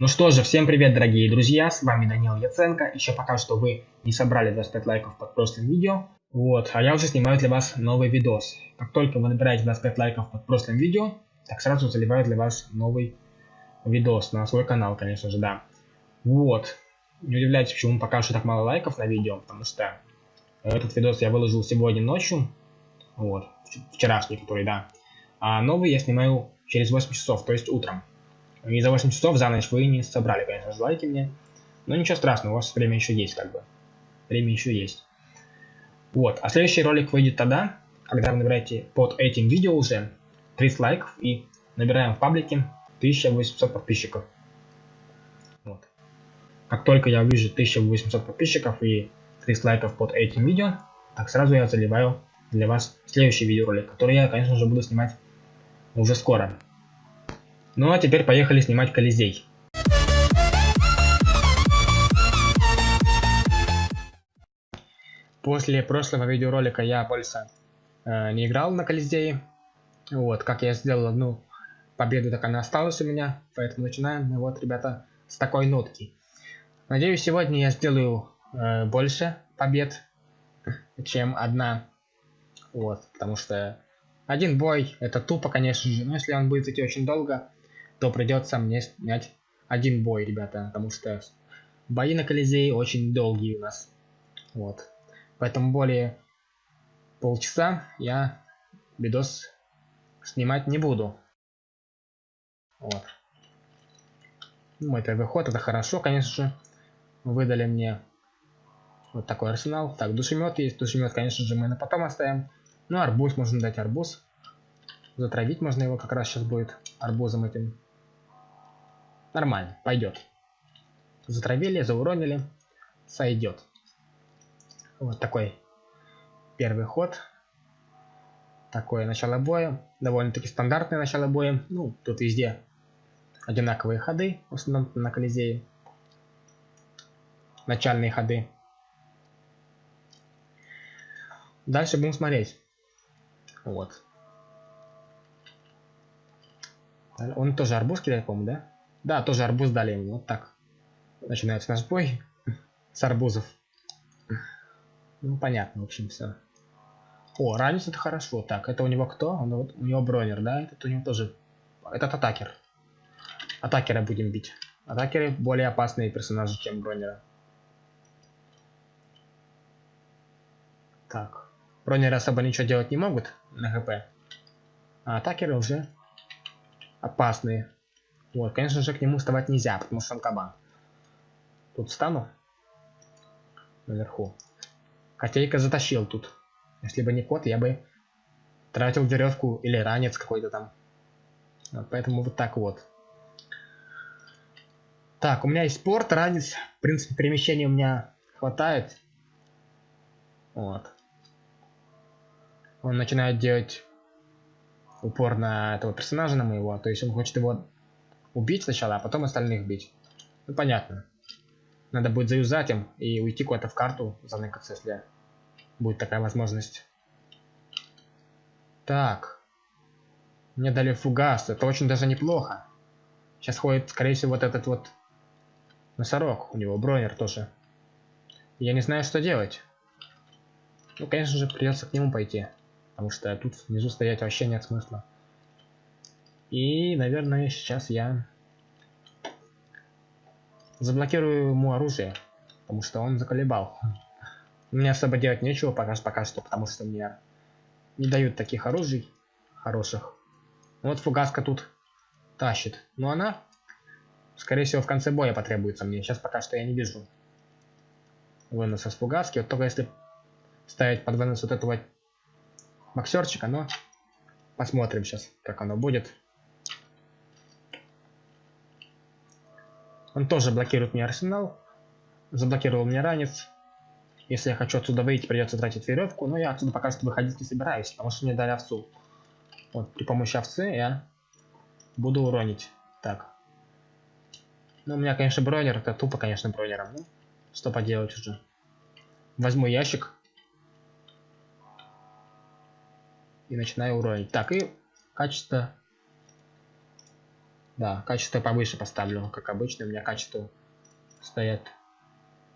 Ну что же, всем привет, дорогие друзья, с вами Данил Яценко. Еще пока что вы не собрали 25 лайков под прошлым видео. Вот, а я уже снимаю для вас новый видос. Как только вы набираете 25 лайков под прошлым видео, так сразу заливаю для вас новый видос на свой канал, конечно же, да. Вот, не удивляйтесь, почему пока что так мало лайков на видео, потому что этот видос я выложил сегодня ночью, вот, вчерашний, который, да. А новый я снимаю через 8 часов, то есть утром. И за 8 часов за ночь вы не собрали, конечно же, лайки мне. Но ничего страшного, у вас время еще есть, как бы. Время еще есть. Вот, а следующий ролик выйдет тогда, когда вы набираете под этим видео уже 30 лайков и набираем в паблике 1800 подписчиков. Вот. Как только я увижу 1800 подписчиков и 30 лайков под этим видео, так сразу я заливаю для вас следующий видеоролик, который я, конечно же, буду снимать уже скоро. Ну а теперь поехали снимать Колизей. После прошлого видеоролика я больше э, не играл на Колизее. Вот, как я сделал одну победу, так она осталась у меня. Поэтому начинаем, ну вот, ребята, с такой нотки. Надеюсь, сегодня я сделаю э, больше побед, чем одна. Вот, потому что один бой, это тупо, конечно же. Но если он будет идти очень долго, то придется мне снять один бой, ребята, потому что бои на Колизее очень долгие у нас. Вот. Поэтому более полчаса я видос снимать не буду. Вот. Мой первый ход, это хорошо, конечно же. Выдали мне вот такой арсенал. Так, душемет есть. Душемет, конечно же, мы на потом оставим. Ну, арбуз можно дать арбуз. Затравить можно его как раз сейчас будет арбузом этим. Нормально, пойдет. Затравили, зауронили, сойдет. Вот такой первый ход. Такое начало боя. Довольно-таки стандартное начало боя. Ну, тут везде одинаковые ходы, в основном на Колизее. Начальные ходы. Дальше будем смотреть. Вот. Он тоже арбуз кидает, по-моему, да? Да, тоже арбуз дали ему. Вот так. Начинается наш бой с арбузов. Ну, понятно, в общем, все. О, ранец это хорошо. Так, это у него кто? Он, вот, у него бронер, да? Этот у него тоже... Этот атакер. Атакера будем бить. Атакеры более опасные персонажи, чем бронера. Так. Бронеры особо ничего делать не могут на ГП. А атакеры уже опасные. Вот, конечно же, к нему вставать нельзя, потому что он кабан. Тут встану. Наверху. Котейка затащил тут. Если бы не кот, я бы тратил веревку или ранец какой-то там. Вот, поэтому вот так вот. Так, у меня есть порт, ранец. В принципе, перемещения у меня хватает. Вот. Он начинает делать упор на этого персонажа, на моего. То есть он хочет его убить сначала, а потом остальных бить. Ну, понятно. Надо будет заюзать им и уйти куда-то в карту, заныкаться, если будет такая возможность. Так. Мне дали фугас. Это очень даже неплохо. Сейчас ходит, скорее всего, вот этот вот носорог. У него бронер тоже. Я не знаю, что делать. Ну, конечно же, придется к нему пойти. Потому что тут внизу стоять вообще нет смысла. И, наверное, сейчас я заблокирую ему оружие, потому что он заколебал. Мне особо делать нечего пока, пока что, потому что мне не дают таких оружий хороших. Вот фугаска тут тащит. Но она, скорее всего, в конце боя потребуется мне. Сейчас пока что я не вижу выноса с фугаски. Вот только если ставить под вынос вот этого боксерчика, но посмотрим сейчас, как оно будет. Он тоже блокирует мне арсенал. Заблокировал мне ранец. Если я хочу отсюда выйти, придется тратить веревку. Но я отсюда пока что выходить не собираюсь, потому что мне дали овцу. Вот, при помощи овцы я буду уронить. Так. Ну, у меня, конечно, бронер. Это тупо, конечно, бронером. Ну, что поделать уже. Возьму ящик. И начинаю уронить. Так, и качество Да, качество повыше поставлю, как обычно. У меня качество стоят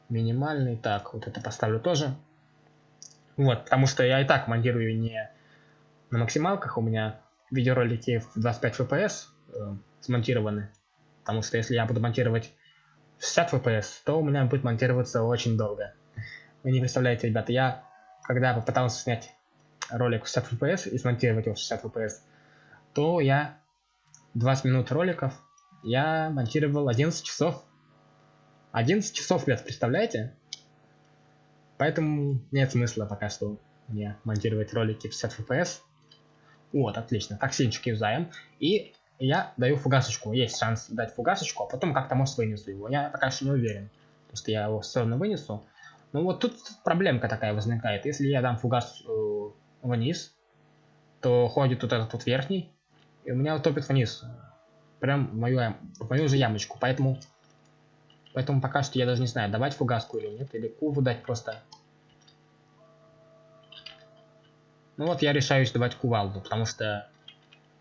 минимальный. Так, вот это поставлю тоже. Вот, потому что я и так монтирую не на максималках. У меня видеоролики в 25 FPS э, смонтированы. Потому что если я буду монтировать 60 FPS, то у меня будет монтироваться очень долго. Вы не представляете, ребята, я когда попытался снять ролик в 60 FPS и смонтировать его в 60 FPS, то я 20 минут роликов я монтировал 11 часов. 11 часов, ребят, представляете? Поэтому нет смысла пока что мне монтировать ролики в 60 FPS. Вот, отлично. Токсинчик юзаем. И я даю фугасочку. Есть шанс дать фугасочку, а потом как-то может вынесу его. Я пока что не уверен, потому что я его все равно вынесу. Ну вот тут проблемка такая возникает. Если я дам фугас э, вниз, то ходит вот этот вот верхний, и у меня утопит вниз. Прям в мою, в мою же ямочку. Поэтому, поэтому пока что я даже не знаю, давать фугаску или нет, или куву дать просто. Ну вот я решаюсь давать кувалду, потому что,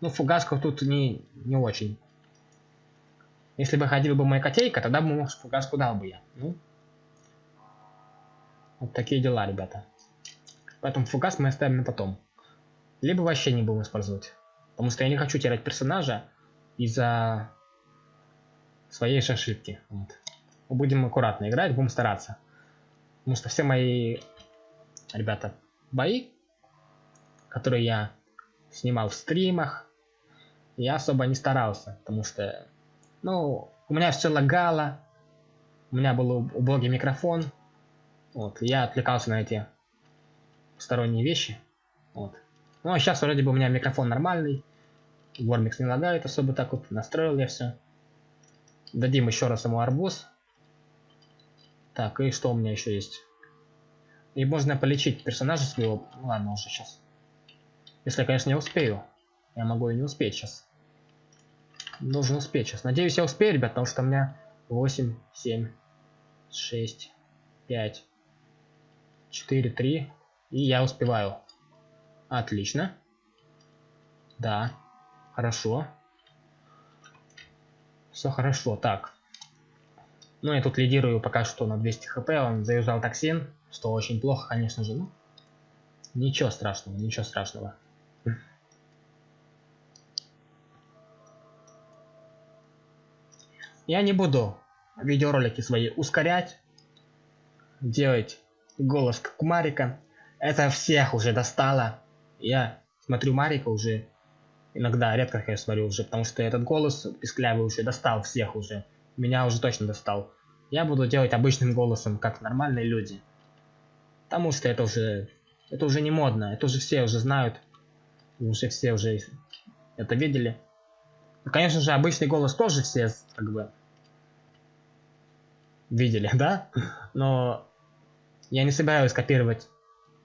ну, фугаска тут не, не очень. Если бы ходила бы моя котейка, тогда бы, может, фугаску дал бы я. Ну, вот такие дела, ребята. Поэтому фугас мы оставим на потом. Либо вообще не будем использовать. Потому что я не хочу терять персонажа из-за своей же ошибки. Вот. Будем аккуратно играть, будем стараться. Потому что все мои, ребята, бои, которые я снимал в стримах, я особо не старался, потому что, ну, у меня все лагало, у меня был убогий микрофон, вот, я отвлекался на эти сторонние вещи, вот. Ну, а сейчас вроде бы у меня микрофон нормальный. Вормикс не лагает особо так вот. Настроил я все. Дадим еще раз ему арбуз. Так, и что у меня еще есть? И можно полечить персонажа своего. Ладно, уже сейчас. Если я, конечно, не успею. Я могу и не успеть сейчас. Должен успеть сейчас. Надеюсь, я успею, ребят, потому что у меня 8, 7, 6, 5, 4, 3. И я успеваю. Отлично. Да. Хорошо. Все хорошо. Так. Ну, я тут лидирую пока что на 200 хп. Он заюзал токсин. Что очень плохо, конечно же. Ну, ничего страшного, ничего страшного. Я не буду видеоролики свои ускорять, делать голос как Марика. Это всех уже достало. Я смотрю Марика уже иногда, редко, конечно, смотрю уже, потому что этот голос писклявый уже достал всех уже. Меня уже точно достал. Я буду делать обычным голосом, как нормальные люди. Потому что это уже, это уже не модно, это уже все уже знают. Уже все уже это видели. Ну, конечно же, обычный голос тоже все, как бы, видели, да? Но я не собираюсь копировать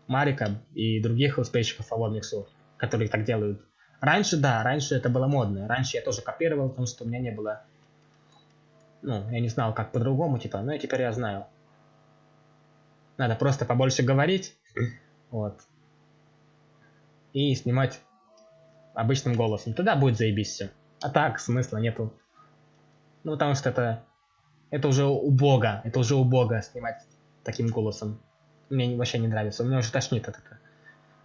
Марика и других летсплейщиков по Вормиксу, которые так делают. Раньше, да, раньше это было модно. Раньше я тоже копировал, потому что у меня не было... Ну, я не знал, как по-другому, типа, но теперь я знаю. Надо просто побольше говорить, вот. И снимать обычным голосом. Тогда будет заебись все. А так, смысла нету. Ну, потому что это... Это уже убого. Это уже убого снимать таким голосом мне вообще не нравится. Меня уже тошнит от, этого,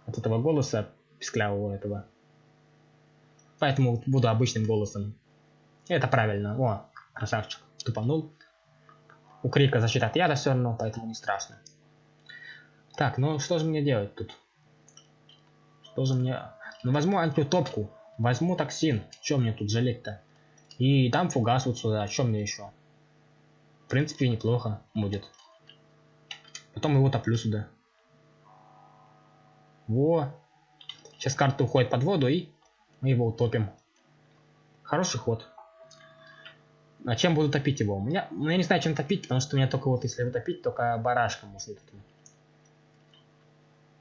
от этого голоса писклявого этого. Поэтому буду обычным голосом. это правильно. О, красавчик. Тупанул. У Крика защита от яда все равно, поэтому не страшно. Так, ну что же мне делать тут? Что же мне... Ну возьму антиутопку. Возьму токсин. Чем мне тут жалеть-то? И дам фугас вот сюда. Чем мне еще? В принципе, неплохо будет. Потом его топлю сюда. Во. Сейчас карта уходит под воду и мы его утопим. Хороший ход. А чем буду топить его? У меня, ну, я не знаю, чем топить, потому что у меня только вот, если его топить, только барашком можно таким.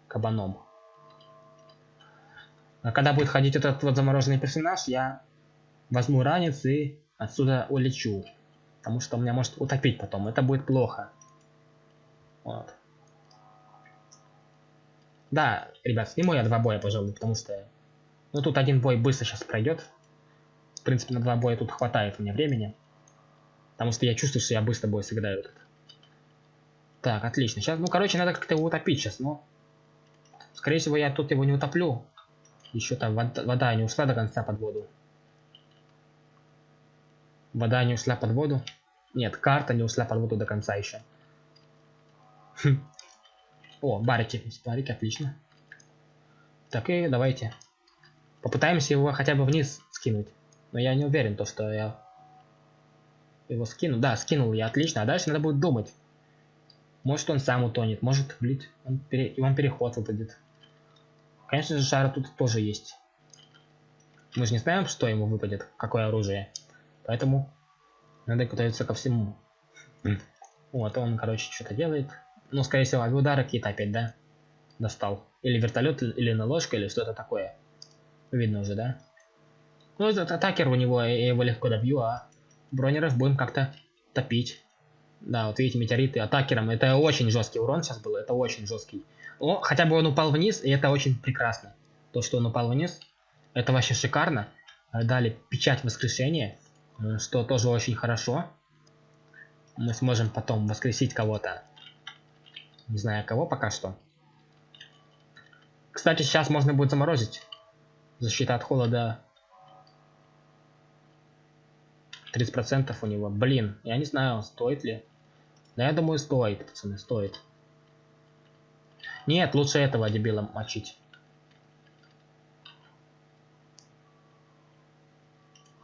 Кабаном. А когда будет ходить этот вот замороженный персонаж, я возьму ранец и отсюда улечу. Потому что у меня может утопить потом. Это будет плохо. Вот. Да, ребят, сниму я два боя, пожалуй, потому что... Ну, тут один бой быстро сейчас пройдет. В принципе, на два боя тут хватает мне времени. Потому что я чувствую, что я быстро бой сыграю этот. Так, отлично. Сейчас, ну, короче, надо как-то его утопить сейчас, но... Скорее всего, я тут его не утоплю. Еще там вода, вода не ушла до конца под воду. Вода не ушла под воду. Нет, карта не ушла под воду до конца еще. Хм. О, барики. Барики, отлично. Так и давайте. Попытаемся его хотя бы вниз скинуть. Но я не уверен, то что я его скину. Да, скинул я, отлично. А дальше надо будет думать. Может он сам утонет, может, блин, он, пере... он переход выпадет. Конечно же, шара тут тоже есть. Мы же не знаем, что ему выпадет, какое оружие. Поэтому надо готовиться ко всему. Вот, он, короче, что-то делает. Ну, скорее всего, авиудары какие-то опять, да? Достал. Или вертолет, или наложка, или что-то такое. Видно уже, да? Ну, этот атакер у него, я его легко добью, а бронеров будем как-то топить. Да, вот видите, метеориты атакером. Это очень жесткий урон сейчас был, это очень жесткий. О, хотя бы он упал вниз, и это очень прекрасно. То, что он упал вниз, это вообще шикарно. Дали печать воскрешения, э, что тоже очень хорошо. Мы сможем потом воскресить кого-то. Не знаю кого пока что. Кстати, сейчас можно будет заморозить. Защита от холода 30% у него. Блин, я не знаю, стоит ли. Да я думаю, стоит, пацаны, стоит. Нет, лучше этого дебила мочить.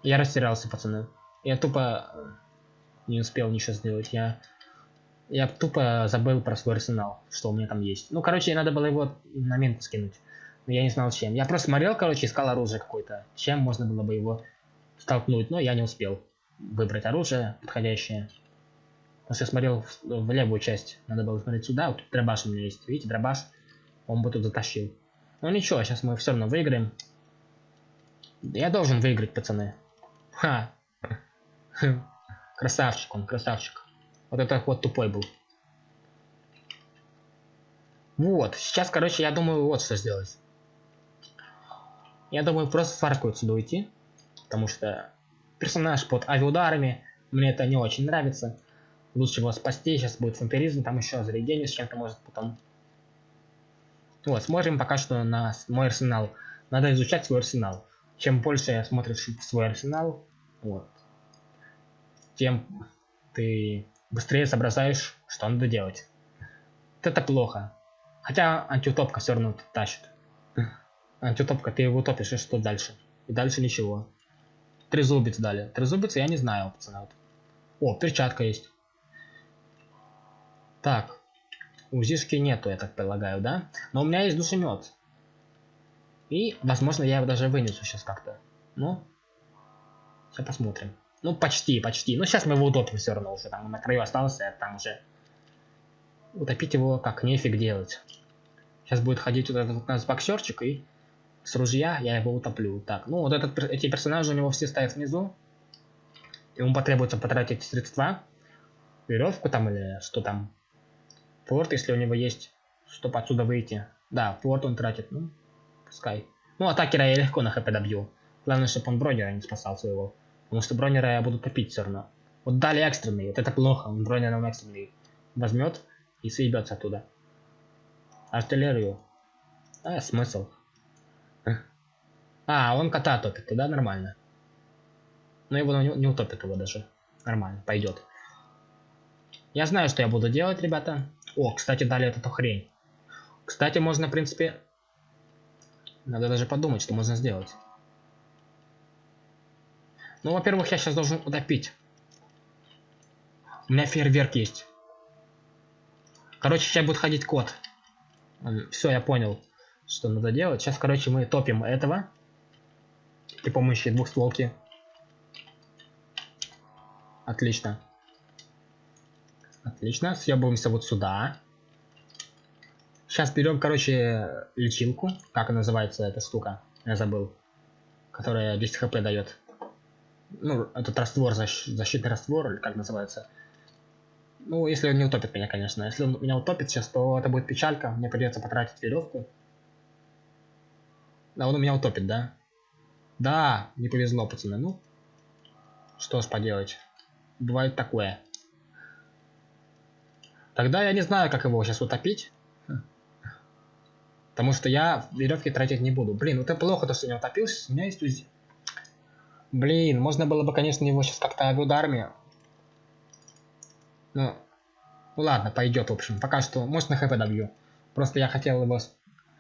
Я растерялся, пацаны. Я тупо не успел ничего сделать. Я, я тупо забыл про свой арсенал, что у меня там есть. Ну, короче, надо было его на мент скинуть. Но я не знал чем. Я просто смотрел, короче, искал оружие какое-то. Чем можно было бы его столкнуть, но я не успел выбрать оружие подходящее. Потому что я смотрел в, в левую часть. Надо было смотреть сюда. Вот тут дробаш у меня есть. Видите, дробаш. Он бы тут затащил. Ну ничего, сейчас мы все равно выиграем. Я должен выиграть, пацаны. Ха. Красавчик он, красавчик. Вот это вот тупой был. Вот, сейчас, короче, я думаю, вот что сделать. Я думаю, просто фарку отсюда уйти. Потому что персонаж под авиаударами, мне это не очень нравится. Лучше его спасти, сейчас будет вампиризм, там еще зарядение с чем-то может потом. Вот, смотрим пока что на мой арсенал. Надо изучать свой арсенал. Чем больше смотришь свой арсенал, вот, тем ты быстрее соображаешь, что надо делать. Это плохо. Хотя антиутопка все равно тащит. Антиутопка, ты его топишь, и что дальше? И дальше ничего. Трезубец дали. Трезубец я не знаю, пацаны. Вот. О, перчатка есть. Так. Узишки нету, я так предлагаю, да? Но у меня есть душемет. И, возможно, я его даже вынесу сейчас как-то. Ну, сейчас посмотрим. Ну, почти, почти. Ну, сейчас мы его утопим все равно уже. Там на краю остался, там уже... Утопить его как нефиг делать. Сейчас будет ходить вот этот вот у нас боксерчик и с ружья я его утоплю. Так, ну вот этот, эти персонажи у него все стоят внизу. Ему потребуется потратить средства. Веревку там или что там. Форт, если у него есть, чтобы отсюда выйти. Да, форт он тратит, ну, пускай. Ну, атакера я легко на хп добью. Главное, чтобы он бронера не спасал своего. Потому что бронера я буду топить все равно. Вот дали экстренный, вот это плохо. Он бронер нам экстренный возьмет и съебется оттуда. Артиллерию. А, смысл. А, он кота топит, тогда нормально. Но его не утопит его даже. Нормально, пойдет. Я знаю, что я буду делать, ребята. О, кстати, дали эту хрень. Кстати, можно, в принципе... Надо даже подумать, что можно сделать. Ну, во-первых, я сейчас должен утопить. У меня фейерверк есть. Короче, сейчас будет ходить кот. Все, я понял, что надо делать. Сейчас, короче, мы топим этого при помощи двухстволки. Отлично. Отлично. Съебываемся вот сюда. Сейчас берем, короче, лечилку. Как называется эта штука? Я забыл. Которая 10 хп дает. Ну, этот раствор, защ защитный раствор, или как называется. Ну, если он не утопит меня, конечно. Если он меня утопит сейчас, то это будет печалька. Мне придется потратить веревку. Да, он у меня утопит, да? Да, не повезло, пацаны. Ну, Что ж поделать. Бывает такое. Тогда я не знаю, как его сейчас утопить. Потому что я веревки тратить не буду. Блин, вот это плохо, то, что не утопился. У меня есть УЗИ. Блин, можно было бы, конечно, его сейчас как-то ударами. Ну, ну ладно, пойдет, в общем. Пока что, может, на хп добью. Просто я хотел его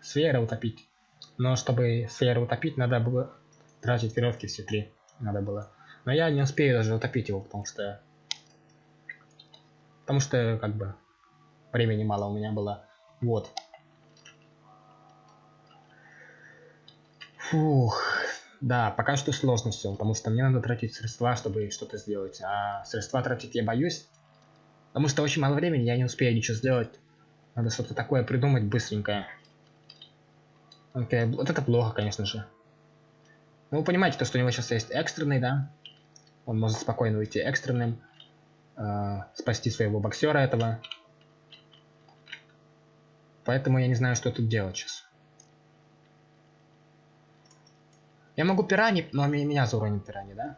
сферы утопить. Но чтобы сферу утопить, надо было тратить веревки все три. Надо было. Но я не успею даже утопить его, потому что... Потому что, как бы, времени мало у меня было. Вот. Фух. Да, пока что сложно все, потому что мне надо тратить средства, чтобы что-то сделать. А средства тратить я боюсь, потому что очень мало времени, я не успею ничего сделать. Надо что-то такое придумать быстренькое. Окей, вот это плохо, конечно же. Ну, вы понимаете, то, что у него сейчас есть экстренный, да? Он может спокойно уйти экстренным. Э, спасти своего боксера этого. Поэтому я не знаю, что тут делать сейчас. Я могу пирани, но меня зауронит пирани, да?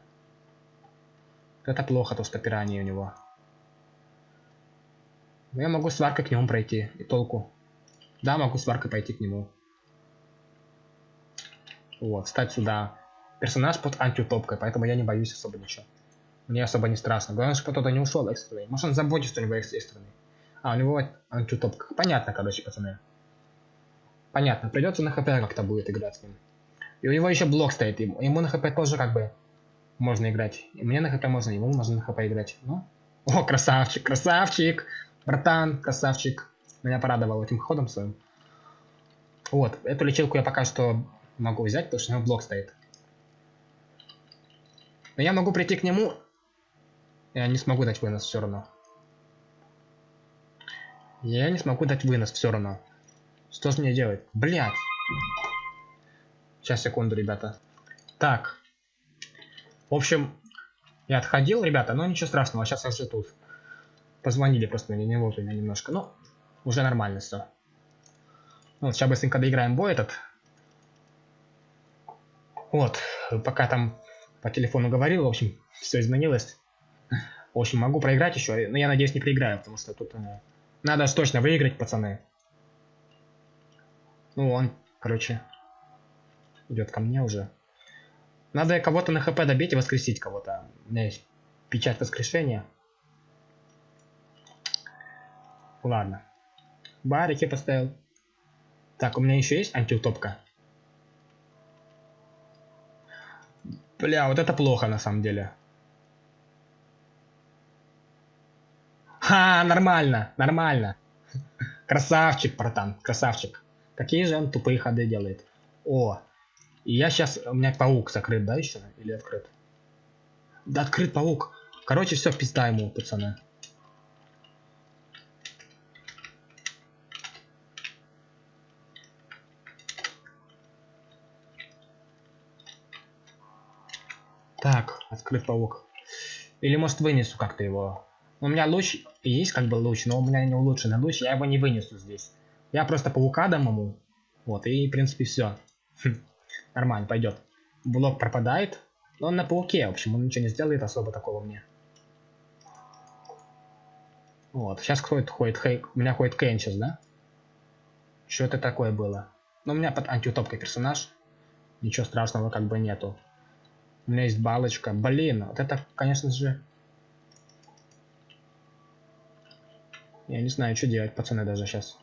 Это плохо, то что пирани у него. Но я могу сваркой к нему пройти, и толку. Да, могу сваркой пойти к нему. Вот, встать сюда. Персонаж под антиутопкой, поэтому я не боюсь особо ничего. Мне особо не страшно. Главное, чтобы кто-то не ушел экстренный. Может он заботится, у него экстренный. А, у него антиутопка. Понятно, короче, пацаны. Понятно, придется на хп как-то будет играть с ним. И у него еще блок стоит, ему, ему на хп тоже как бы можно играть. И мне на хп можно, ему можно на хп играть. Ну, о, красавчик, красавчик, братан, красавчик. Меня порадовал этим ходом своим. Вот, эту лечилку я пока что могу взять, потому что у него блок стоит. Но я могу прийти к нему. Я не смогу дать вынос все равно. Я не смогу дать вынос все равно. Что же мне делать? Блять. Сейчас, секунду, ребята. Так. В общем, я отходил, ребята, но ничего страшного, сейчас я уже тут. Позвонили просто мне не вовремя немножко, но уже нормально все. Ну, вот, сейчас быстренько доиграем бой этот. Вот, пока там по телефону говорил, в общем, все изменилось. В общем, могу проиграть еще, но я надеюсь не проиграю, потому что тут э, надо точно выиграть, пацаны. Ну, он, короче, идет ко мне уже. Надо кого-то на хп добить и воскресить кого-то. У меня есть печать воскрешения. Ладно. Барики поставил. Так, у меня еще есть антиутопка. Бля, вот это плохо на самом деле. Ха, нормально, нормально. Красавчик, братан, красавчик. Какие же он тупые ходы делает. О, и я сейчас... У меня паук закрыт, да, еще? Или открыт? Да, открыт паук. Короче, все, пизда ему, пацаны. Так, открыт паук. Или может вынесу как-то его. У меня луч есть как бы луч, но у меня не улучшенный луч, я его не вынесу здесь. Я просто паука дам ему. Вот, и в принципе все. Нормально, пойдет. Блок пропадает. Но он на пауке, в общем, он ничего не сделает особо такого мне. Вот, сейчас ходит, ходит, хей, у меня ходит Кейн сейчас, да? Что это такое было? Ну, у меня под антиутопкой персонаж. Ничего страшного как бы нету. У меня есть балочка. Блин, вот это, конечно же... Я не знаю, что делать, пацаны, даже сейчас.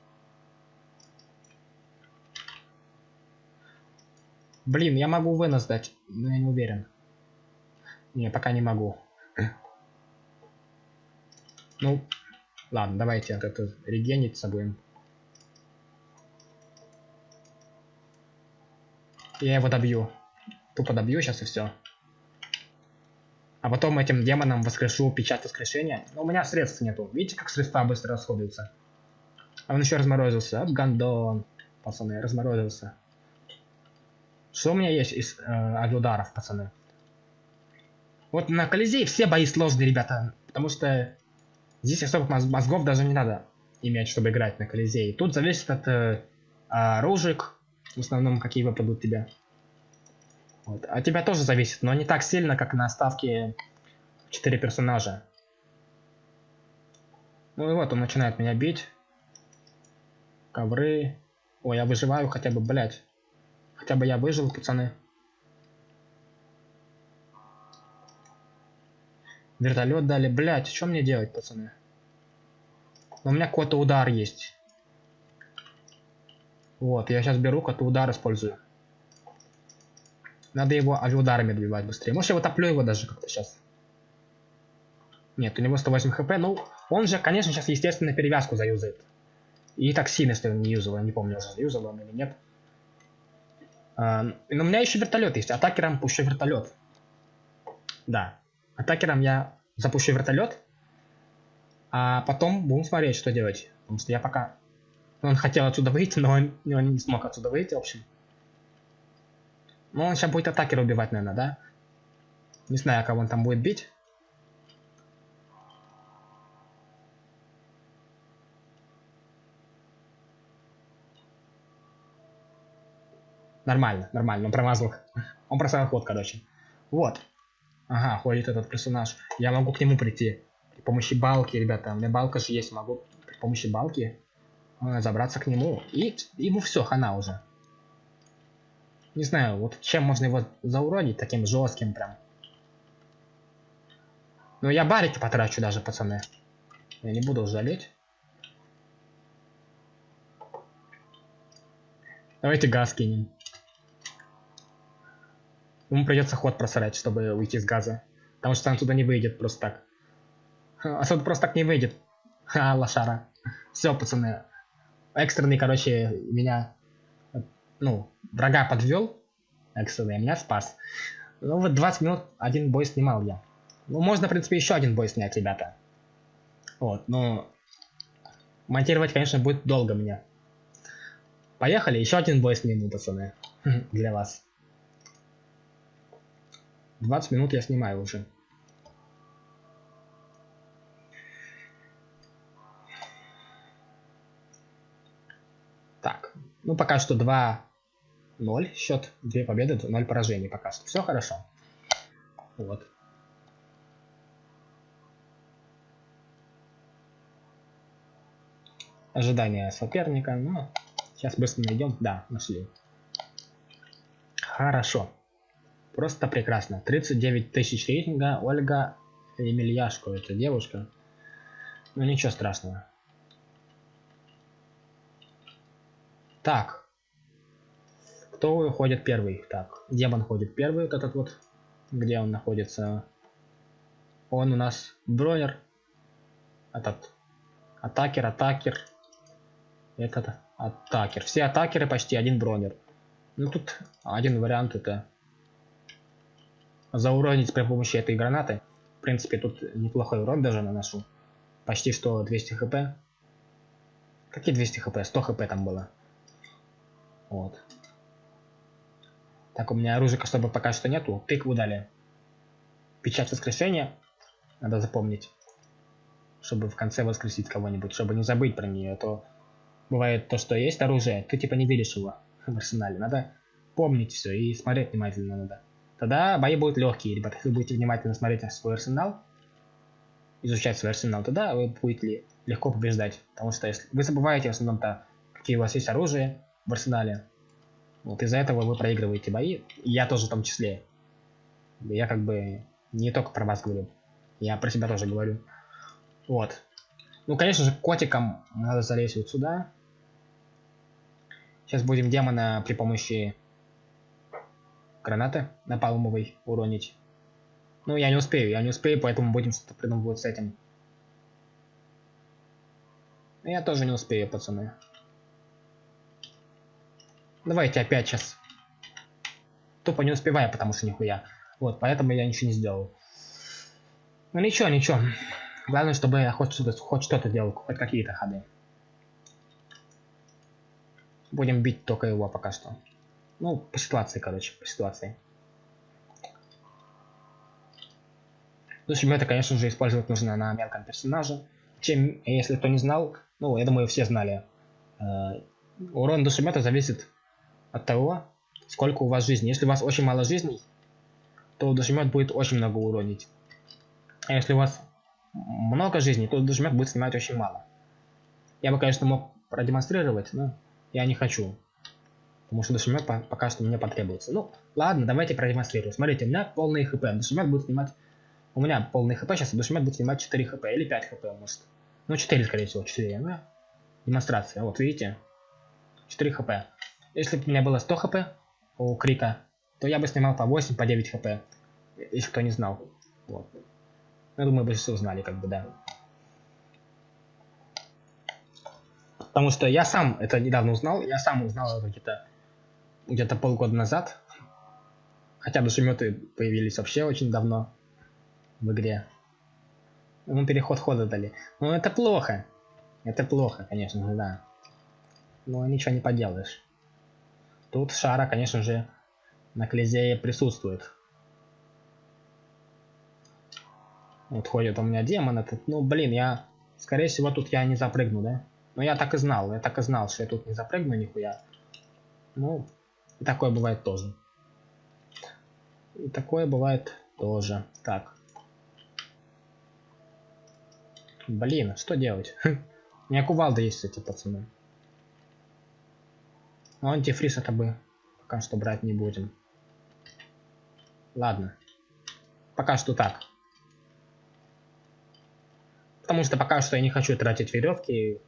Блин, я могу вынос дать, но я не уверен. Не, пока не могу. Ну, ладно, давайте от это регениться будем. Я его добью. Тупо добью сейчас и все. А потом этим демонам воскрешу печать воскрешения. Но у меня средств нету. Видите, как средства быстро расходуются? А он еще разморозился. Гандон. Пацаны, разморозился. Что у меня есть из э, авиударов, пацаны? Вот на Колизей все бои сложные, ребята. Потому что здесь особых мозгов даже не надо иметь, чтобы играть на Колизей. Тут зависит от э, оружек, в основном, какие выпадут тебе. Вот. А тебя тоже зависит, но не так сильно, как на ставке Четыре персонажа. Ну и вот он начинает меня бить. Ковры. Ой, я выживаю хотя бы, блядь. Хотя бы я выжил, пацаны. Вертолет дали. Блядь, что мне делать, пацаны? Но у меня какой-то удар есть. Вот, я сейчас беру какой-то удар использую. Надо его авиаударами добивать быстрее. Может, я его топлю его даже как-то сейчас. Нет, у него 108 хп. Ну, он же, конечно, сейчас, естественно, перевязку заюзает. И сильно, что он не юзал. Не помню, уже юзал он или нет. Но у меня еще вертолет есть. Атакером пущу вертолет. Да. Атакером я запущу вертолет. А потом будем смотреть, что делать. Потому что я пока... Он хотел отсюда выйти, но он, он не смог отсюда выйти, в общем. Ну, он сейчас будет атакера убивать, наверное, да? Не знаю, кого он там будет бить. Нормально, нормально, он промазал. Он просрал ход, короче. Вот. Ага, ходит этот персонаж. Я могу к нему прийти. При помощи балки, ребята. У меня балка же есть. Могу при помощи балки э, забраться к нему. И ему все, хана уже. Не знаю, вот чем можно его зауродить, таким жестким прям. Ну, я барики потрачу даже, пацаны. Я не буду жалеть. Давайте газ кинем. Ему придется ход просрать, чтобы уйти с газа. Потому что он туда не выйдет просто так. А Отсюда просто так не выйдет. Ха, лошара. Все, пацаны. Экстренный, короче, меня... Ну, врага подвел. Экстренный, меня спас. Ну вот 20 минут один бой снимал я. Ну, можно, в принципе, еще один бой снять, ребята. Вот, но... Монтировать, конечно, будет долго мне. Поехали, еще один бой сниму, пацаны. Для вас. 20 минут я снимаю уже. Так, ну пока что 2-0 счет, 2 победы, 0 поражений пока что. Все хорошо. Вот. Ожидание соперника, ну, сейчас быстро найдем. Да, нашли. Хорошо. Просто прекрасно. 39 тысяч рейтинга. Ольга Емельяшко, это девушка. Ну ничего страшного. Так. Кто ходит первый? Так, демон ходит первый, вот этот вот. Где он находится? Он у нас бронер. Этот. Атакер, атакер. Этот атакер. Все атакеры почти один бронер. Ну тут один вариант это зауронить при помощи этой гранаты. В принципе, тут неплохой урон даже наношу. Почти что 200 хп. Какие 200 хп? 100 хп там было. Вот. Так, у меня оружия особо пока что нету. Тыкву дали. Печать воскрешения. Надо запомнить. Чтобы в конце воскресить кого-нибудь. Чтобы не забыть про нее. А то бывает то, что есть оружие. Ты типа не видишь его в арсенале. Надо помнить все и смотреть внимательно надо. Тогда бои будут легкие, ребята. Если вы будете внимательно смотреть на свой арсенал, изучать свой арсенал, тогда вы будете легко побеждать. Потому что если вы забываете в основном-то, какие у вас есть оружие в арсенале, вот из-за этого вы проигрываете бои. И я тоже в том числе. Я как бы не только про вас говорю. Я про себя тоже говорю. Вот. Ну, конечно же, котикам надо залезть вот сюда. Сейчас будем демона при помощи гранаты на палмовый уронить. Ну, я не успею, я не успею, поэтому будем что-то придумывать с этим. Я тоже не успею, пацаны. Давайте опять сейчас. Тупо не успеваю, потому что нихуя. Вот, поэтому я ничего не сделал. Ну ничего, ничего. Главное, чтобы я хоть что-то хоть что делал, хоть какие-то ходы. Будем бить только его пока что. Ну, по ситуации, короче, по ситуации. Общем, это, конечно же, использовать нужно на мелком персонаже. Чем, если кто не знал, ну, я думаю, все знали. Э, урон душемета зависит от того, сколько у вас жизни. Если у вас очень мало жизней, то душемет будет очень много уронить. А если у вас много жизней, то дожмяк будет снимать очень мало. Я бы, конечно, мог продемонстрировать, но я не хочу. Потому что дошумет пока что мне потребуется. Ну, ладно, давайте продемонстрирую. Смотрите, у меня полный хп. Дошумет будет снимать... У меня полный хп сейчас, дошумет будет снимать 4 хп или 5 хп, может. Ну, 4, скорее всего, 4. Ну, демонстрация. Вот, видите? 4 хп. Если бы у меня было 100 хп у Крика, то я бы снимал по 8, по 9 хп. Если кто не знал. Вот. Я думаю, большинство знали, как бы, да. Потому что я сам это недавно узнал, я сам узнал это где-то где-то полгода назад. Хотя душеметы появились вообще очень давно в игре. Ну, переход хода дали. Ну, это плохо. Это плохо, конечно же, да. Но ничего не поделаешь. Тут шара, конечно же, на Колизее присутствует. Вот ходит у меня демон этот. Ну, блин, я... Скорее всего, тут я не запрыгну, да? Но я так и знал. Я так и знал, что я тут не запрыгну нихуя. Ну, и такое бывает тоже. И такое бывает тоже. Так. Блин, что делать? У меня кувалда есть, эти пацаны. Но антифриз это бы пока что брать не будем. Ладно. Пока что так. Потому что пока что я не хочу тратить веревки.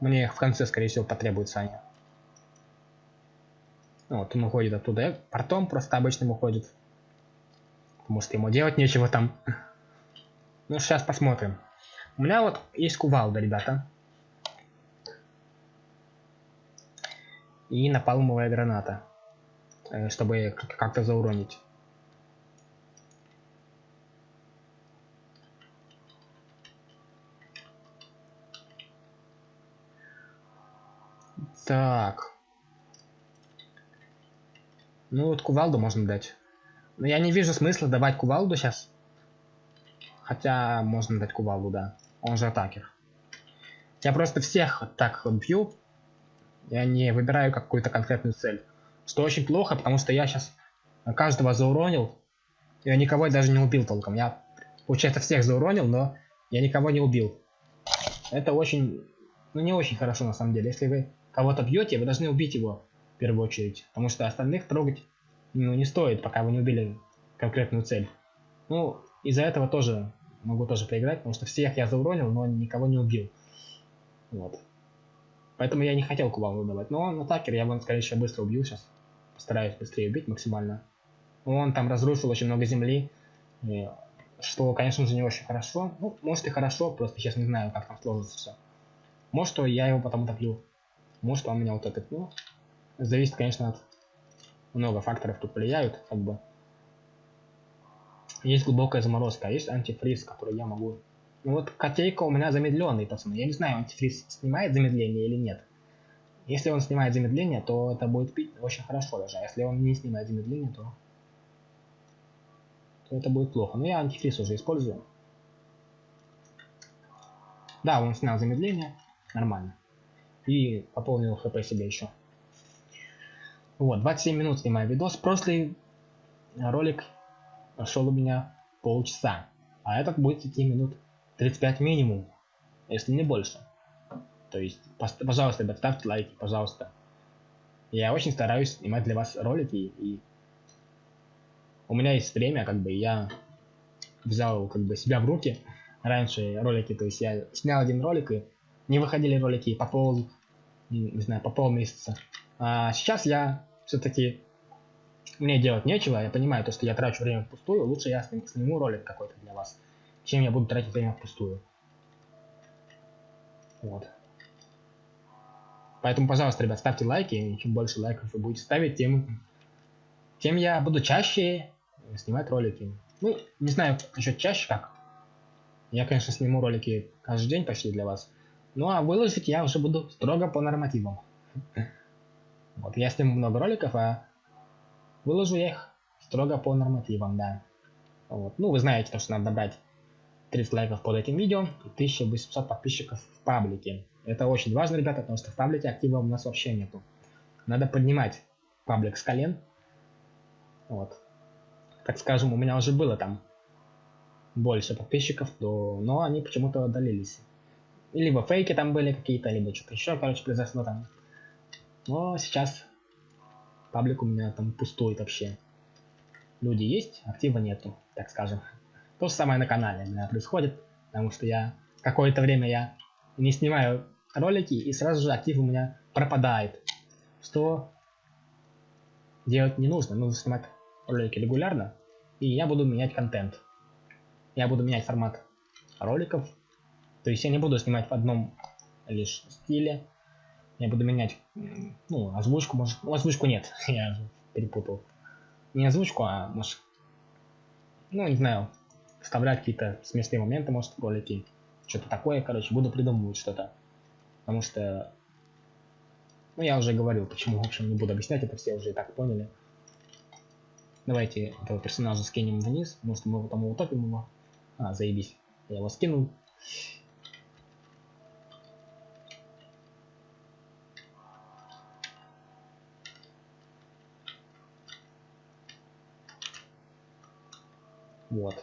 Мне в конце, скорее всего, потребуются они. Вот он уходит оттуда. Портом просто обычным уходит. Потому что ему делать нечего там. Ну, сейчас посмотрим. У меня вот есть кувалда, ребята. И напалмовая граната. Э, чтобы как-то зауронить. Так. Ну вот кувалду можно дать. Но я не вижу смысла давать кувалду сейчас. Хотя можно дать кувалду, да. Он же атакер. Я просто всех так бью. Я не выбираю какую-то конкретную цель. Что очень плохо, потому что я сейчас каждого зауронил. Я никого даже не убил толком. Я, получается, всех зауронил, но я никого не убил. Это очень, ну не очень хорошо на самом деле. Если вы кого-то бьете, вы должны убить его в первую очередь. Потому что остальных трогать ну, не стоит, пока вы не убили конкретную цель. Ну, из-за этого тоже могу тоже проиграть, потому что всех я зауронил, но никого не убил. Вот. Поэтому я не хотел Кубалу давать. Но он атакер, я бы, скорее всего, быстро убил сейчас. Постараюсь быстрее убить максимально. Он там разрушил очень много земли. Что, конечно же, не очень хорошо. Ну, может и хорошо, просто сейчас не знаю, как там сложится все. Может, я его потом утоплю. Может, он меня вот этот, ну, зависит, конечно, от много факторов тут влияют, как бы. Есть глубокая заморозка, а есть антифриз, который я могу... Ну вот котейка у меня замедленный, пацаны. Я не знаю, антифриз снимает замедление или нет. Если он снимает замедление, то это будет пить очень хорошо даже. А если он не снимает замедление, то, то это будет плохо. Но я антифриз уже использую. Да, он снял замедление. Нормально. И пополнил хп себе еще. Вот, 27 минут снимаю видос. Прошлый ролик шел у меня полчаса. А этот будет идти минут 35 минимум, если не больше. То есть, пожалуйста, ребят, ставьте лайки, пожалуйста. Я очень стараюсь снимать для вас ролики, и у меня есть время, как бы, я взял, как бы, себя в руки. Раньше ролики, то есть я снял один ролик, и не выходили ролики по пол, не знаю, по полмесяца. А сейчас я все-таки мне делать нечего, я понимаю то, что я трачу время впустую, лучше я сниму, ролик какой-то для вас, чем я буду тратить время впустую. Вот. Поэтому, пожалуйста, ребят, ставьте лайки, и чем больше лайков вы будете ставить, тем, тем я буду чаще снимать ролики. Ну, не знаю насчет чаще как. Я, конечно, сниму ролики каждый день почти для вас. Ну, а выложить я уже буду строго по нормативам. Вот, я сниму много роликов, а выложу я их строго по нормативам, да. Вот. Ну, вы знаете, то, что надо набрать 30 лайков под этим видео и 1800 подписчиков в паблике. Это очень важно, ребята, потому что в паблике актива у нас вообще нету. Надо поднимать паблик с колен. Вот. Так скажем, у меня уже было там больше подписчиков, то, но они почему-то удалились. Либо фейки там были какие-то, либо что-то еще, короче, произошло там. Но сейчас паблик у меня там пустует вообще. Люди есть, актива нету, так скажем. То же самое на канале у меня происходит, потому что я какое-то время я не снимаю ролики, и сразу же актив у меня пропадает. Что делать не нужно, нужно снимать ролики регулярно, и я буду менять контент. Я буду менять формат роликов, то есть я не буду снимать в одном лишь стиле, я буду менять, ну, озвучку, может, ну, озвучку нет, я перепутал. Не озвучку, а, может, ну, не знаю, вставлять какие-то смешные моменты, может, в ролики, что-то такое, короче, буду придумывать что-то. Потому что, ну, я уже говорил, почему, в общем, не буду объяснять, это все уже и так поняли. Давайте этого персонажа скинем вниз, может, мы там утопим его. А, заебись, я его скинул. Вот.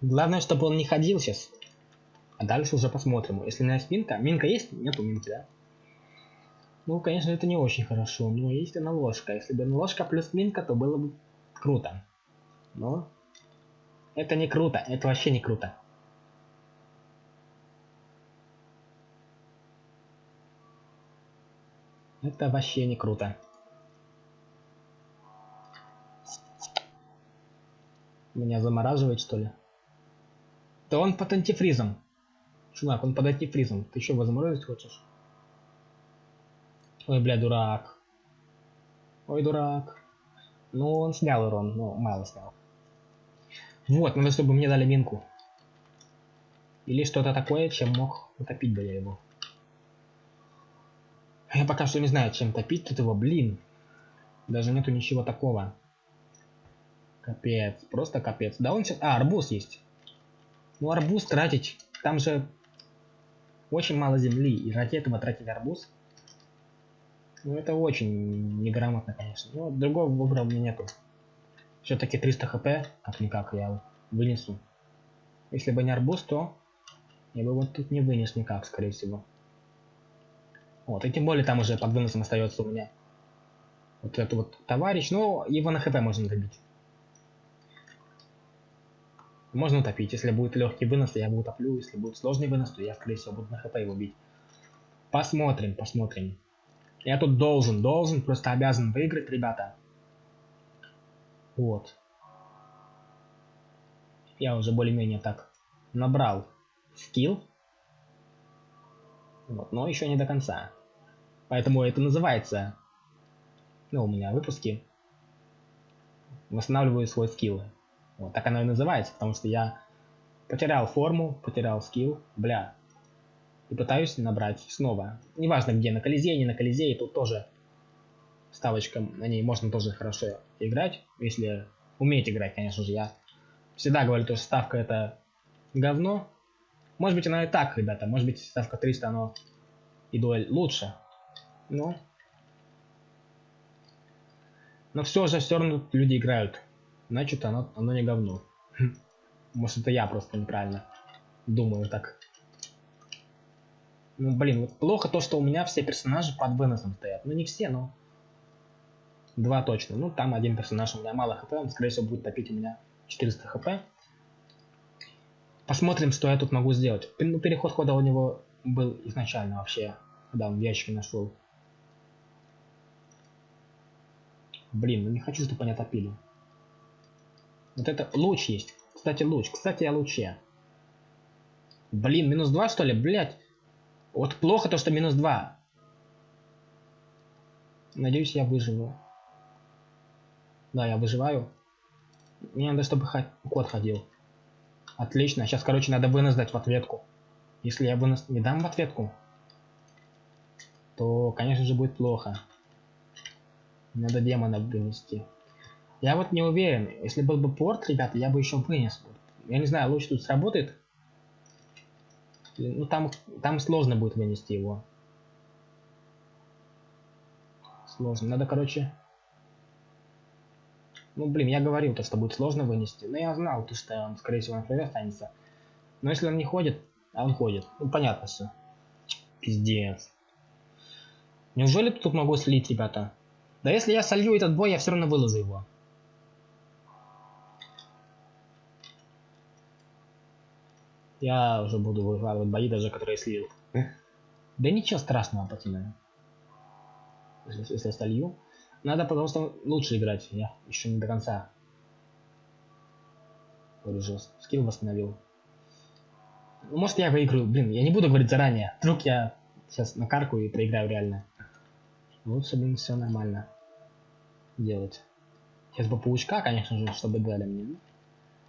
Главное, чтобы он не ходил сейчас. А дальше уже посмотрим. Если у есть минка. Минка есть? Нету минки, да? Ну, конечно, это не очень хорошо. Но есть она ложка. Если бы ложка плюс минка, то было бы круто. Но это не круто. Это вообще не круто. Это вообще не круто. Меня замораживает, что ли? Да он под антифризом. Чувак, он под антифризом. Ты что, его заморозить хочешь? Ой, бля, дурак. Ой, дурак. Ну, он снял урон, но мало снял. Вот, надо, чтобы мне дали минку. Или что-то такое, чем мог утопить бы я его. Я пока что не знаю, чем топить тут его, блин. Даже нету ничего такого. Капец, просто капец. Да он. А, арбуз есть. Ну, арбуз тратить. Там же очень мало земли. И ради этого тратить арбуз. Ну, это очень неграмотно, конечно. Но другого выбора у меня нету. Все-таки 300 хп, как-никак, я вынесу. Если бы не арбуз, то я бы вот тут не вынес никак, скорее всего. Вот, и тем более там уже под выносом остается у меня вот этот вот товарищ, но его на хп можно добить. Можно утопить. Если будет легкий вынос, то я его утоплю. Если будет сложный вынос, то я, скорее всего, буду на хп его бить. Посмотрим, посмотрим. Я тут должен, должен, просто обязан выиграть, ребята. Вот. Я уже более-менее так набрал скилл. Вот, но еще не до конца. Поэтому это называется, ну, у меня выпуски, восстанавливаю свой скилл. Вот так оно и называется, потому что я потерял форму, потерял скилл, бля. И пытаюсь набрать снова. Неважно где, на Колизее, не на Колизее, тут тоже ставочка, на ней можно тоже хорошо играть, если уметь играть, конечно же. Я всегда говорю, что ставка это говно. Может быть она и так, ребята, может быть ставка 300, оно и дуэль лучше. Но... Но все же все равно люди играют значит оно, оно не говно. Может это я просто неправильно думаю так. Ну блин, вот плохо то, что у меня все персонажи под выносом стоят. Ну не все, но два точно. Ну там один персонаж у меня мало хп, он скорее всего будет топить у меня 400 хп. Посмотрим, что я тут могу сделать. Ну, переход хода у него был изначально вообще, когда он в ящике нашел. Блин, ну не хочу, чтобы они топили. Вот это луч есть. Кстати, луч. Кстати, о луче. Блин, минус 2 что ли? Блять. Вот плохо то, что минус 2. Надеюсь, я выживу. Да, я выживаю. Мне надо, чтобы кот ходил. Отлично. Сейчас, короче, надо вынос дать в ответку. Если я вынос не дам в ответку, то, конечно же, будет плохо. Надо демона вынести. Я вот не уверен. Если был бы порт, ребята, я бы еще вынес. Я не знаю, луч тут сработает. Ну там, там сложно будет вынести его. Сложно. Надо, короче, Ну, блин, я говорил, то, что будет сложно вынести. Но я знал, то, что он, скорее всего, на флоре останется. Но если он не ходит, а он ходит, ну, понятно все. Пиздец. Неужели тут могу слить, ребята? Да если я солью этот бой, я все равно выложу его. Я уже буду выкладывать бои, даже которые слил. Да ничего страшного, пацаны. Если, если солью. Надо просто лучше играть. Я еще не до конца. Выложил. Скилл восстановил. Ну, может я выиграю. Блин, я не буду говорить заранее. Вдруг я сейчас на карку и проиграю реально. Лучше, блин, все нормально делать. Сейчас бы паучка, конечно же, чтобы дали мне.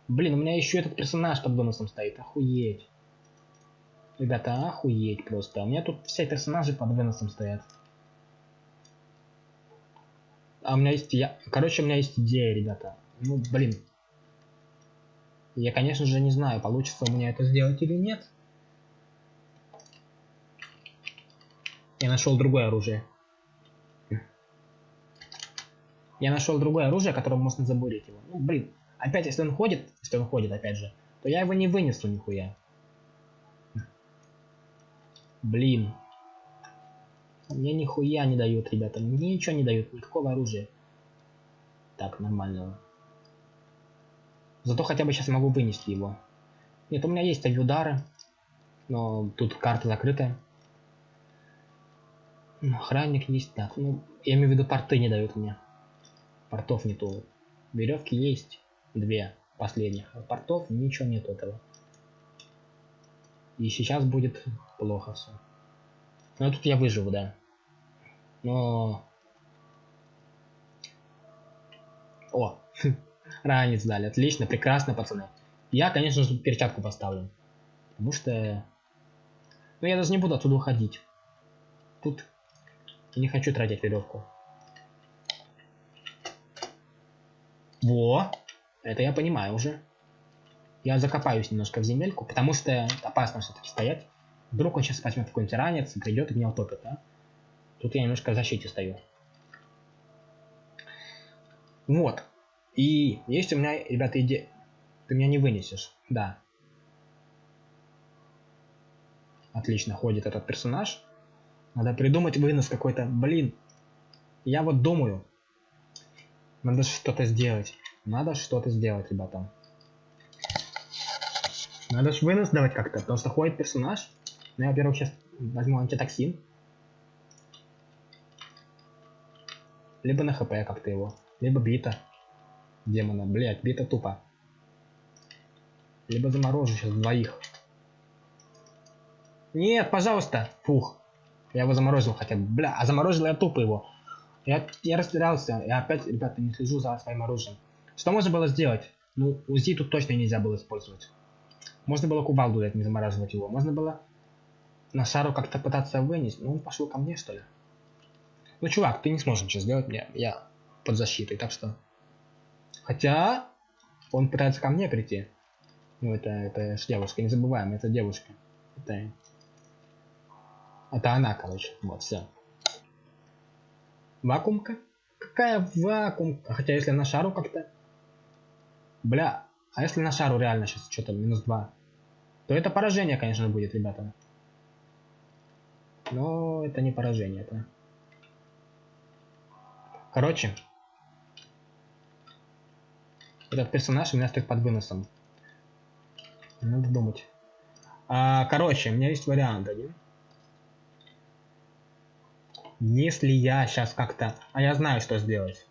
Блин, у меня еще этот персонаж под бонусом стоит. Охуеть. Ребята, охуеть просто. У меня тут все персонажи под бонусом стоят. А у меня есть... Я... Короче, у меня есть идея, ребята. Ну, блин. Я, конечно же, не знаю, получится у меня это сделать или нет. Я нашел другое оружие. Я нашел другое оружие, которым можно забурить его. Ну, блин. Опять, если он ходит, если он ходит, опять же, то я его не вынесу нихуя. Блин. Мне нихуя не дают, ребята. Мне ничего не дают, никакого оружия. Так, нормального. Зато хотя бы сейчас могу вынести его. Нет, у меня есть удары. Но тут карта закрытая. Охранник есть. Так, ну, я имею в виду порты не дают мне. Портов нету. Веревки есть. Две последних. Портов ничего нет этого. И сейчас будет плохо все. Но тут я выживу, да. Но... О, ранец дали. Отлично, прекрасно, пацаны. Я, конечно же, перчатку поставлю. Потому что... Ну, я даже не буду отсюда уходить. Тут не хочу тратить веревку. Во! Это я понимаю уже. Я закопаюсь немножко в земельку, потому что опасно все-таки стоять. Вдруг он сейчас возьмет какой-нибудь ранец придет и меня утопит, да? Тут я немножко в защите стою. Вот. И есть у меня, ребята, идея. Ты меня не вынесешь. Да. Отлично ходит этот персонаж. Надо придумать вынос какой-то. Блин. Я вот думаю. Надо что-то сделать. Надо что-то сделать, ребята. Надо же вынос давать как-то, потому что ходит персонаж. Ну, я, во-первых, сейчас возьму антитоксин. Либо на хп как-то его. Либо бита. Демона. Блять, бита тупо. Либо заморожу сейчас двоих. Нет, пожалуйста. Фух. Я его заморозил хотя бы. Бля, а заморозил я тупо его. Я, я растерялся. Я опять, ребята, не слежу за своим оружием. Что можно было сделать? Ну, УЗИ тут точно нельзя было использовать. Можно было кувалду дать, не замораживать его. Можно было на шару как-то пытаться вынести. Ну, он пошел ко мне, что ли? Ну, чувак, ты не сможешь ничего сделать. Я, я под защитой, так что... Хотя... Он пытается ко мне прийти. Ну, это, это ж девушка, не забываем, это девушка. Это... Это она, короче. Вот, все. Вакуумка? Какая вакуумка? Хотя, если на шару как-то... Бля, а если на шару реально сейчас что-то минус 2? То это поражение, конечно, будет, ребята. Но это не поражение, это... Короче, этот персонаж у меня стоит под выносом. Надо думать. А, короче, у меня есть вариант один. Если я сейчас как-то... А я знаю, что сделать.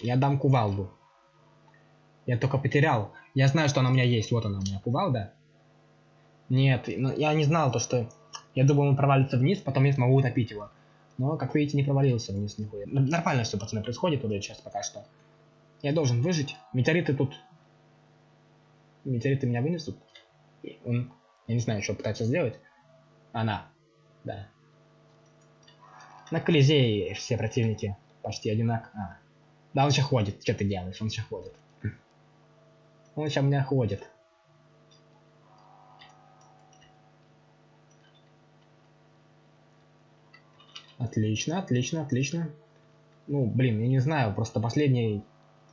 Я дам кувалду. Я только потерял. Я знаю, что она у меня есть. Вот она у меня кувалда. Нет, ну, я не знал то, что... Я думал, он провалится вниз, потом я смогу утопить его. Но, как видите, не провалился вниз нихуя. Нормально все, пацаны, происходит уже сейчас пока что. Я должен выжить. Метеориты тут... Метеориты меня вынесут. Он... Я не знаю, что пытается сделать. Она. Да. На Колизее все противники почти одинаковые. А. Да, он сейчас ходит. Что ты делаешь? Он сейчас ходит. Он сейчас меня ходит. Отлично, отлично, отлично. Ну, блин, я не знаю, просто последний...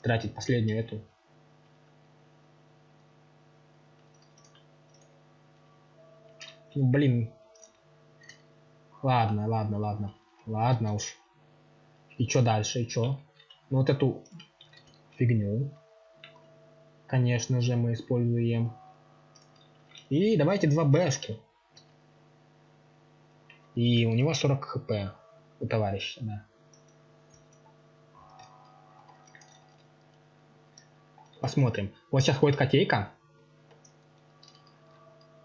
Тратить последнюю эту... Ну, блин. Ладно, ладно, ладно. Ладно уж. И что дальше, и что? Ну, вот эту фигню. Конечно же, мы используем. И давайте два бэшки. И у него 40 хп. У товарища, да. Посмотрим. Вот сейчас ходит котейка.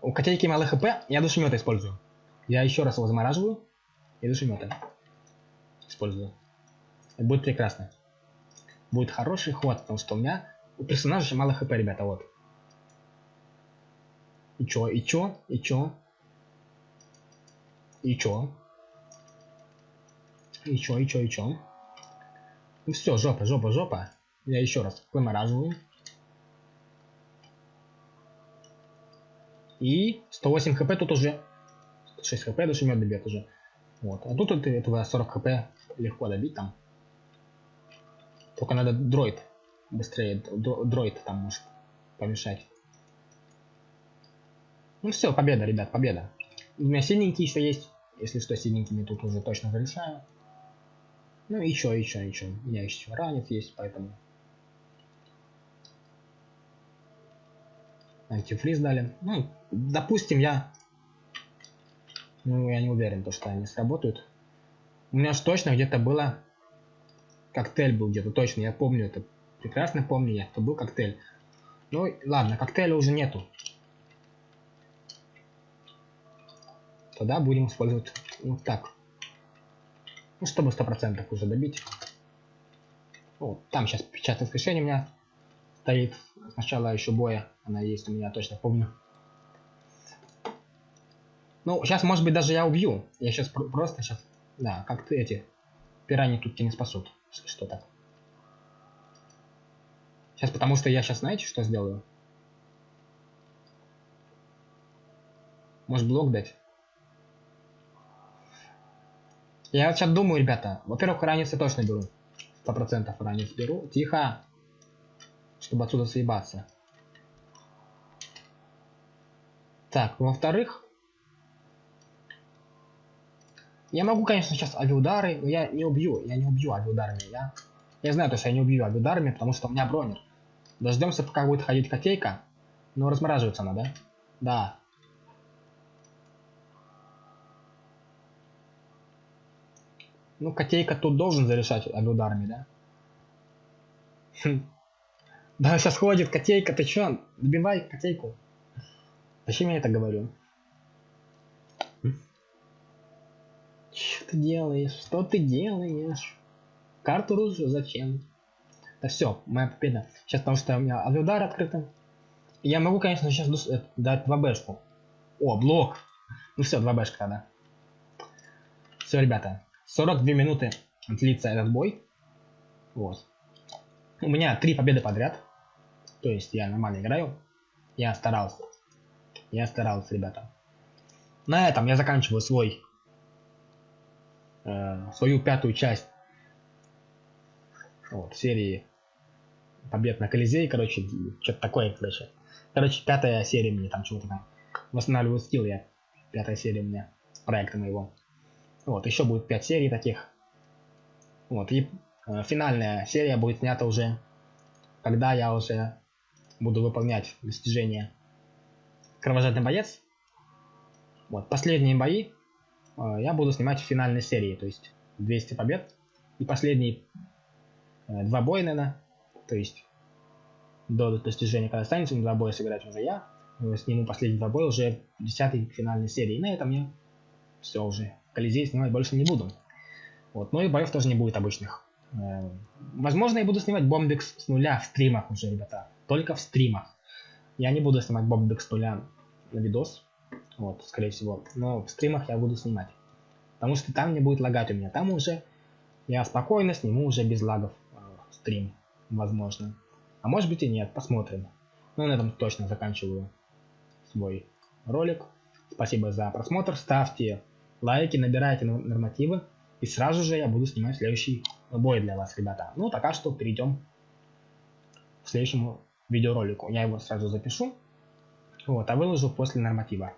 У котейки мало хп, я душемета использую. Я еще раз его замораживаю и душемета использую. Будет прекрасно. Будет хороший ход, потому что у меня у персонажа мало хп, ребята, вот. И чё, и чё, и чё? И чё? И чё, и чё, и чё? Ну все, жопа, жопа, жопа. Я еще раз вымораживаю. И 108 хп тут уже 6 хп душемет добьет уже. Вот. А тут это, этого 40 хп легко добить там. Только надо дроид быстрее. Дроид там может помешать. Ну все, победа, ребят, победа. У меня синенький еще есть. Если что, синенькими тут уже точно зарешаю. Ну еще, еще, еще. У меня еще ранец есть, поэтому антифриз дали. Ну, допустим, я... Ну, я не уверен, то, что они сработают. У меня же точно где-то было... Коктейль был где-то, точно, я помню это. Прекрасно помню я, что был коктейль. Ну, ладно, коктейля уже нету. Тогда будем использовать вот так. Ну, чтобы 100% уже добить. Вот, там сейчас печатное воскрешение у меня стоит с начала еще боя. Она есть у меня, точно помню. Ну, сейчас, может быть, даже я убью. Я сейчас пр просто сейчас... Да, как ты эти... Пираньи тут тебя не спасут, если что так. Сейчас, потому что я сейчас, знаете, что сделаю? Может, блок дать? Я сейчас думаю, ребята. Во-первых, ранец я точно беру. Сто процентов ранец беру. Тихо чтобы отсюда съебаться. Так, во-вторых, я могу, конечно, сейчас авиудары, но я не убью, я не убью авиударами. Я, я знаю, то, что я не убью авиударами, потому что у меня бронер. Дождемся, пока будет ходить котейка. Но размораживается она, да? Да. Ну, котейка тут должен зарешать авиударами, да? Хм. Да, сейчас ходит котейка, ты чё? Добивай котейку. Зачем я это говорю? Что ты делаешь? Что ты делаешь? Карту ружу зачем? Да все, моя победа. Сейчас потому что у меня авиудар открытый. Я могу, конечно, сейчас э, дать 2 бэшку. О, блок. Ну все, 2 бэшка, да. Все, ребята. 42 минуты длится этот бой. Вот. У меня три победы подряд. То есть я нормально играю. Я старался. Я старался, ребята. На этом я заканчиваю свой э, свою пятую часть вот, серии побед на Колизей, короче, что-то такое, короче. Короче, пятая серия мне там чего-то там. Восстанавливаю стил я. Пятая серия у меня проекта моего. Вот, еще будет пять серий таких. Вот, и э, финальная серия будет снята уже, когда я уже буду выполнять достижения кровожадный боец. Вот, последние бои я буду снимать в финальной серии, то есть 200 побед. И последние э, два боя, наверное, то есть до достижения, когда останется, два боя сыграть уже я, э, сниму последние два боя уже в 10 финальной серии. И на этом я все уже. Колизей снимать больше не буду. Вот, но и боев тоже не будет обычных. Э, возможно, я буду снимать бомбикс с нуля в стримах уже, ребята только в стримах. Я не буду снимать Боб с нуля на видос, вот, скорее всего, но в стримах я буду снимать. Потому что там не будет лагать у меня, там уже я спокойно сниму уже без лагов э, стрим, возможно. А может быть и нет, посмотрим. Ну на этом точно заканчиваю свой ролик. Спасибо за просмотр, ставьте лайки, набирайте нормативы. И сразу же я буду снимать следующий бой для вас, ребята. Ну, пока что перейдем к следующему видеоролику. Я его сразу запишу, вот, а выложу после норматива.